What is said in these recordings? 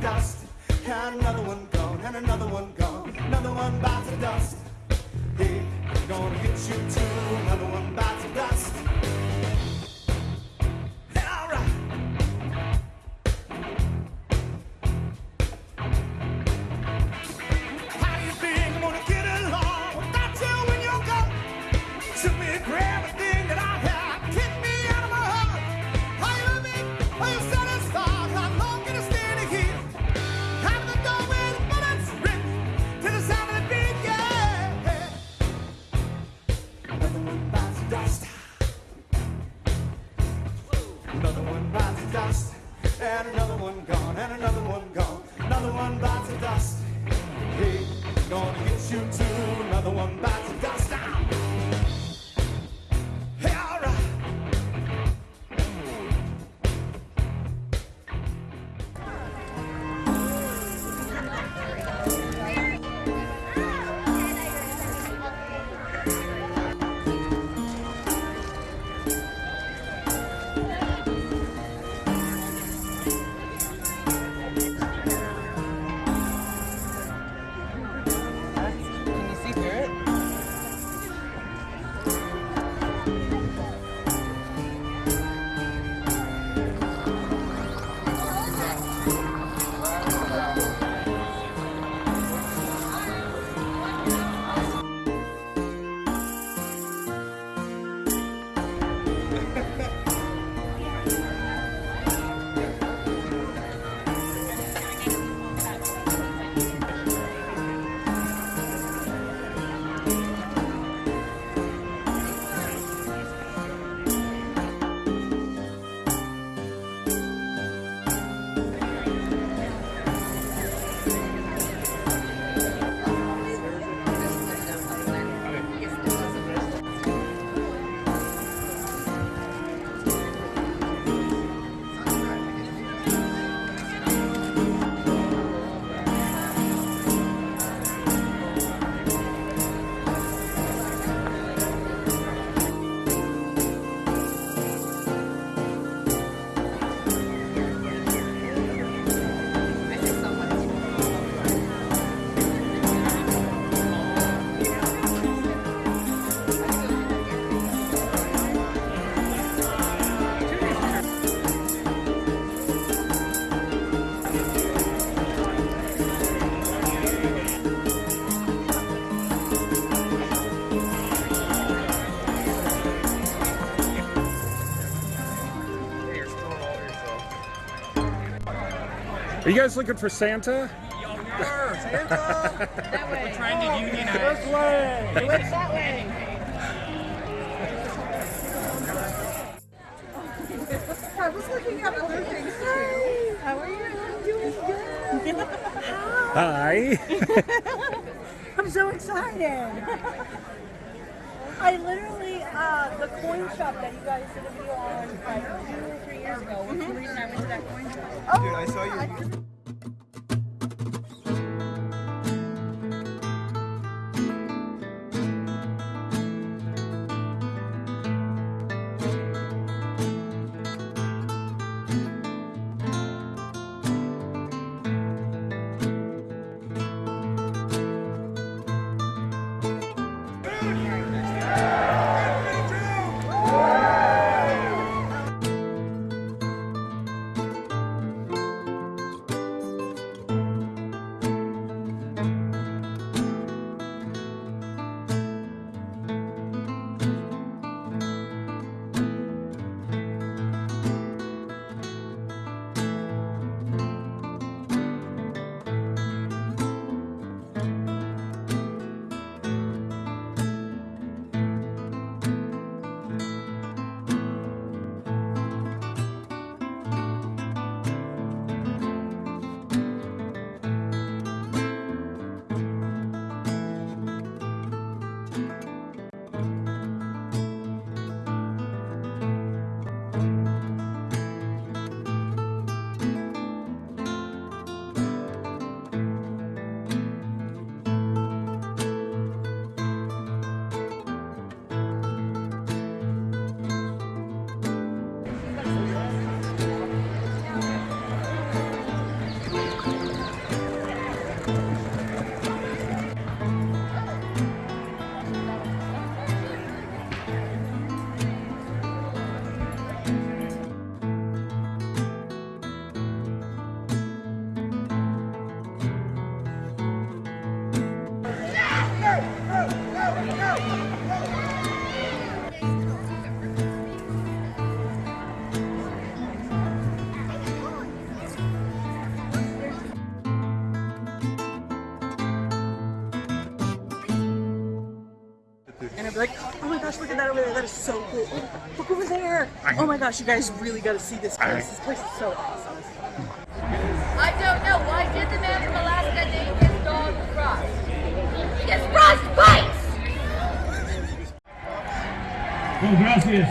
dust. And another one gone, and another one gone, another one bites to dust. Hey, gonna get you too, another one bites to dust. Are you guys looking for Santa? trying to unionize. Which that way? I was looking at other things too. How are you? I'm doing good. Hi. I'm so excited. I literally, uh, the coin shop that you guys did a video on like years ago was the reason I went to that coin. Oh, Dude, I saw you. That over there. That is so cool. Oh, look over there. Oh my gosh, you guys really got to see this place. This place is so awesome. I don't know. Why did the man from Alaska name his dog Frost? Because Frost bites! Oh, gracias.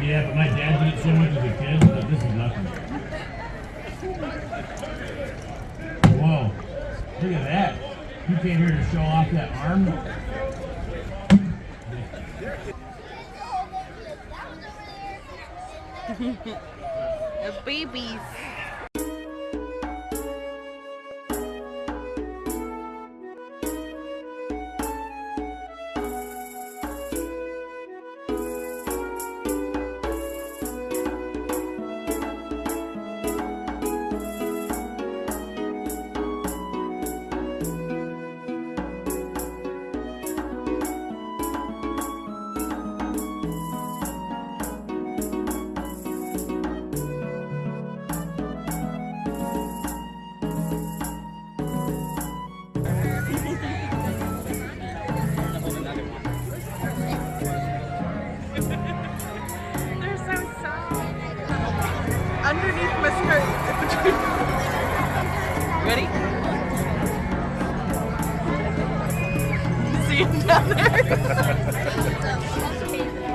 Yeah, but my dad did it so much as a kid that this is nothing. Whoa. Look at that. You came here to show off that arm? The babies. My skirt. Ready? See him down there?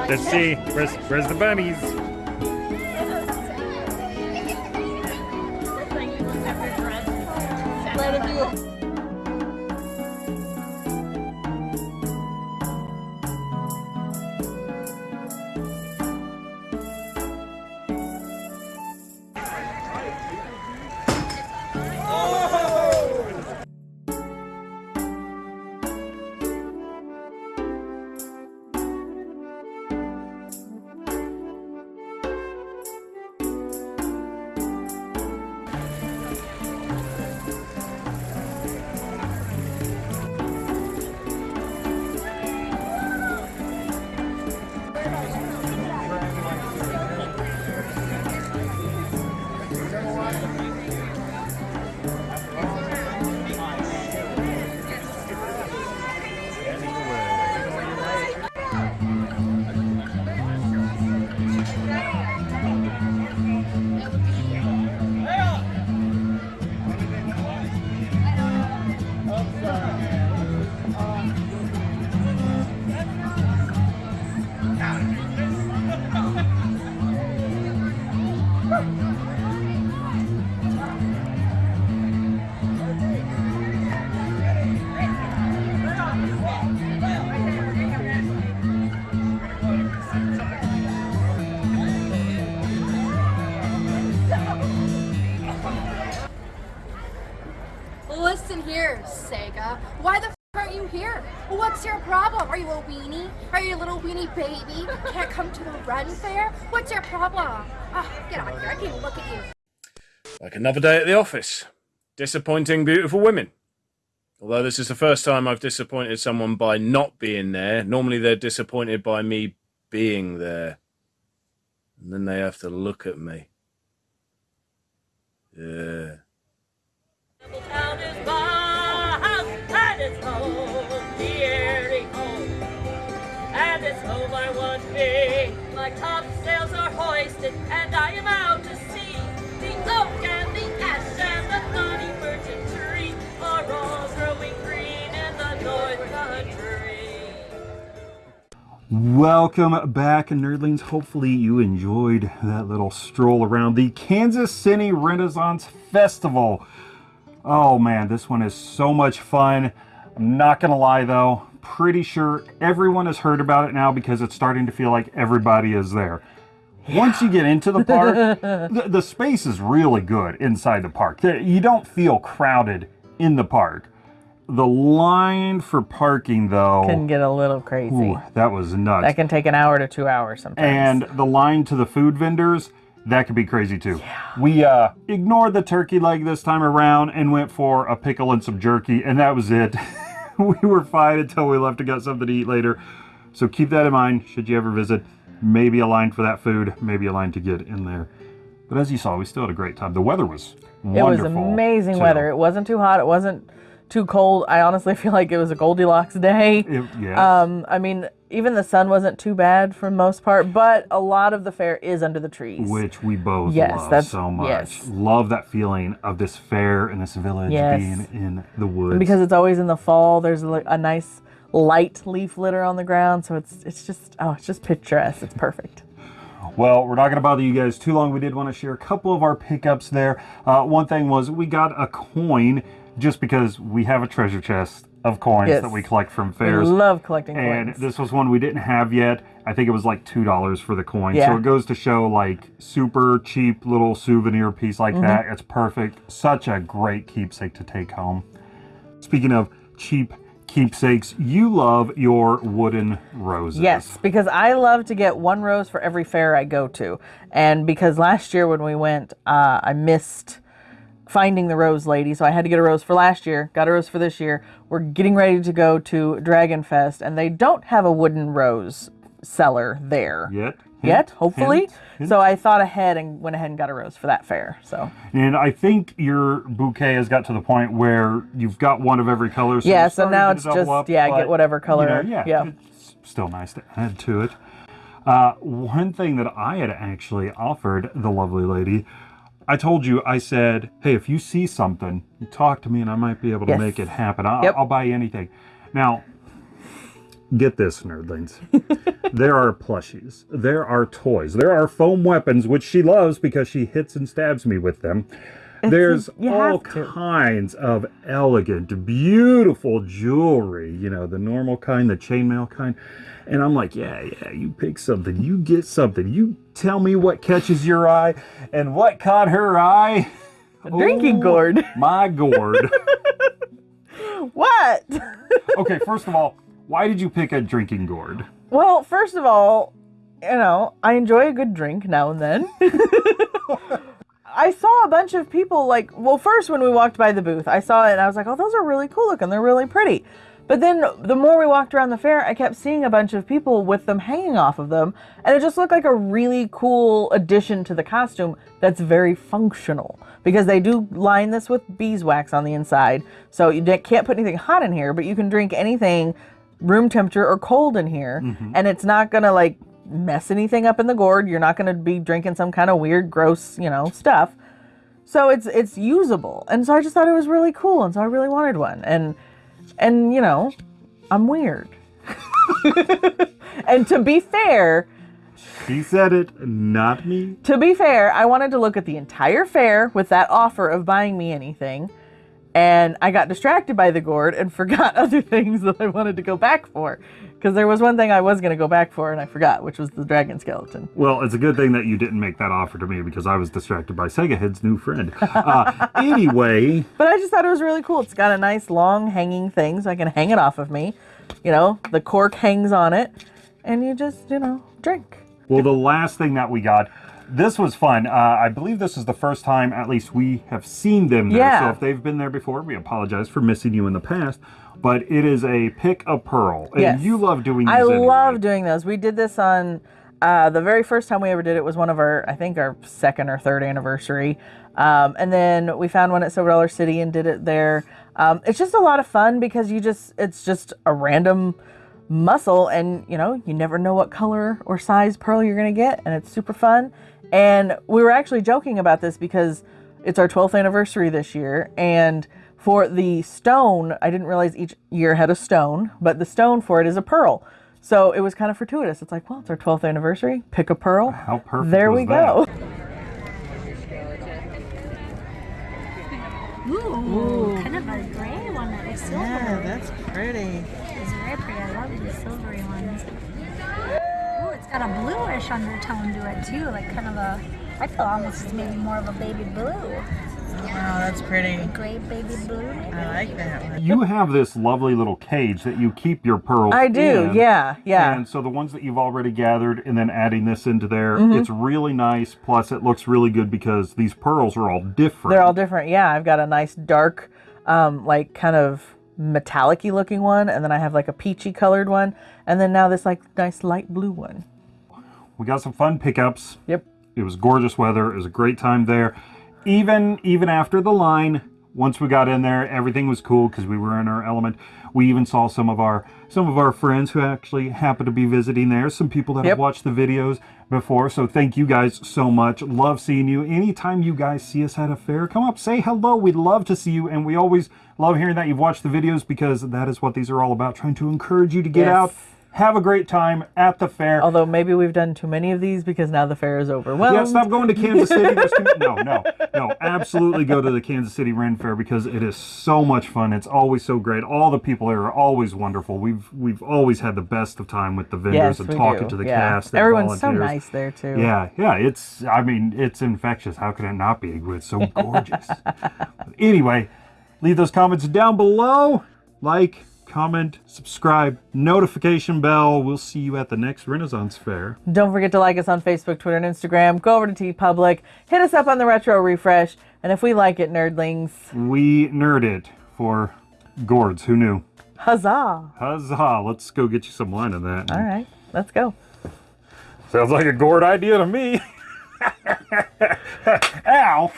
Let's see. Where's, where's the bunnies? Baby? Can't come to the run fair? What's your problem? Ah, get on here. I can't look at you. Like another day at the office. Disappointing beautiful women. Although this is the first time I've disappointed someone by not being there. Normally they're disappointed by me being there. And then they have to look at me. Yeah. Welcome back, nerdlings. Hopefully, you enjoyed that little stroll around the Kansas City Renaissance Festival. Oh man, this one is so much fun. I'm not gonna lie though, pretty sure everyone has heard about it now because it's starting to feel like everybody is there. Once you get into the park, the, the space is really good inside the park. You don't feel crowded in the park. The line for parking though, Can get a little crazy. ooh, that was nuts. That can take an hour to two hours sometimes. And the line to the food vendors, that could be crazy too. Yeah. We uh, ignored the turkey leg this time around and went for a pickle and some jerky, and that was it. we were fine until we left to get something to eat later. So keep that in mind should you ever visit. Maybe a line for that food, maybe a line to get in there. But as you saw, we still had a great time. The weather was wonderful. it was amazing too. weather. It wasn't too hot. It wasn't too cold. I honestly feel like it was a Goldilocks day. It- yes. Um, I mean, even the sun wasn't too bad for the most part, but a lot of the fair is under the trees. which we both Yes, love so much. yes. Love that feeling of this fair and this village Yes. being in the woods. And because it's always in the fall, there's like a nice light leaf litter on the ground, so it's it's just oh, it's just picturesque. It's perfect. Well, we're not going to bother you guys too long. We did want to share a couple of our pickups there. Uh, one thing was we got a coin just because we have a treasure chest of coins Yes. that we collect from We fairs. love collecting and coins. this was one we didn't have yet. I think it was like two dollars for the coin. Yeah. So it goes to show like super cheap little souvenir piece like Mm-hmm. that. It's perfect. Such a great keepsake to take home. Speaking of cheap keepsakes, you love your wooden roses. Yes, because I love to get one rose for every fair I go to. And because last year when we went, uh, I missed finding the rose lady, so I had to get a rose for last year, got a rose for this year. We're getting ready to go to Dragon Fest, and they don't have a wooden rose seller there Yet. yet, hopefully. hint, hint. So I thought ahead and went ahead and got a rose for that fair. So And I think your bouquet has got to the point where you've got one of every color. So Yeah, so now it's just- up, yeah, get but, whatever you color, know, yeah, yeah. it's still nice to add to it. Uh, one thing that I had actually offered the lovely lady, I told you, I said, hey, if you see something, you talk to me and I might be able to Yes. make it happen. I'll, Yep. I'll buy you anything. Now, get this, nerdlings. there are plushies, there are toys, there are foam weapons, which she loves because she hits and stabs me with them. There's all kinds of elegant, beautiful jewelry, you know, the normal kind, the chainmail kind. And I'm like, yeah, yeah, you pick something, you get something, you tell me what catches your eye. And what caught her eye? a drinking Oh, gourd. My gourd. what? okay, first of all, why did you pick a drinking gourd? Well, first of all, you know, I enjoy a good drink now and then. I saw a bunch of people like, well, first when we walked by the booth, I saw it and I was like, oh, those are really cool looking. They're really pretty. But then the more we walked around the fair, I kept seeing a bunch of people with them hanging off of them. And it just looked like a really cool addition to the costume that's very functional. Because they do line this with beeswax on the inside. So you can't put anything hot in here, but you can drink anything room temperature or cold in here. Mm-hmm. And it's not going to like mess anything up in the gourd. You're not going to be drinking some kind of weird, gross, you know, stuff. So it's it's usable, and so I just thought it was really cool, and so I really wanted one, and and you know, I'm weird. and to be fair, She said it, not me. to be fair, I wanted to look at the entire fair with that offer of buying me anything, and I got distracted by the gourd and forgot other things that I wanted to go back for. Because there was one thing I was going to go back for and I forgot, which was the dragon skeleton. Well, it's a good thing that you didn't make that offer to me because I was distracted by Sega Head's new friend. Uh, anyway, But I just thought it was really cool. It's got a nice long hanging thing so I can hang it off of me. You know, the cork hangs on it, and you just, you know, drink. well, the last thing that we got, this was fun. Uh, I believe this is the first time, at least, we have seen them there. Yeah. So if they've been there before, we apologize for missing you in the past. But it is a pick a pearl, and Yes. you love doing these. I anyway. love doing those. We did this on uh, the very first time we ever did it was one of our, I think, our second or third anniversary. Um, and then we found one at Silver Dollar City and did it there. Um, it's just a lot of fun because you just, it's just a random mussel and you know you never know what color or size pearl you're going to get and it's super fun and we were actually joking about this because it's our 12th anniversary this year and for the stone i didn't realize each year had a stone but the stone for it is a pearl so it was kind of fortuitous it's like well it's our 12th anniversary pick a pearl How perfect there was we that? go Ooh, kind of a gray one that is silver. Yeah, that's pretty It's very pretty. I love the silvery ones. Ooh, it's got a bluish undertone to it too, like kind of a. I feel almost it's maybe more of a baby blue, wow that's pretty gray baby blue. I like that one You have this lovely little cage that you keep your pearls. In. I do in. yeah yeah And so the ones that you've already gathered and then adding this into there, Mm-hmm. it's really nice. Plus, it looks really good because these pearls are all different. They're all different. Yeah, I've got a nice dark, um, like kind of metallic-y looking one, and then I have like a peachy colored one, and then now this like nice light blue one. We got some fun pickups. Yep. It was gorgeous weather. It was a great time there. Even even after the line, once we got in there, everything was cool because we were in our element. We even saw some of our some of our friends who actually happened to be visiting there. Some people that Yep. have watched the videos before. So thank you guys so much. Love seeing you. Anytime you guys see us at a fair, come up, say hello. We'd love to see you, and we always love hearing that you've watched the videos because that is what these are all about. Trying to encourage you to get Yes. out, have a great time at the fair. Although maybe we've done too many of these because now the fair is overwhelmed. Yeah, stop going to Kansas City. No, no, no. Absolutely go to the Kansas City Ren Fair because it is so much fun. It's always so great. All the people there are always wonderful. We've we've always had the best of time with the vendors Yes, and talking do. to the yeah. cast. Everyone's so nice there too. Yeah, yeah. It's I mean it's infectious. How can it not be? It's so gorgeous. anyway, leave those comments down below. Like, comment, subscribe, notification bell. We'll see you at the next Renaissance Fair. Don't forget to like us on Facebook, Twitter, and Instagram. Go over to TeePublic. Hit us up on the Retro Refresh. And if we like it, nerdlings, We nerd it for gourds. Who knew? huzzah! Huzzah! Let's go get you some wine of that. All right, let's go. Sounds like a gourd idea to me. Ow!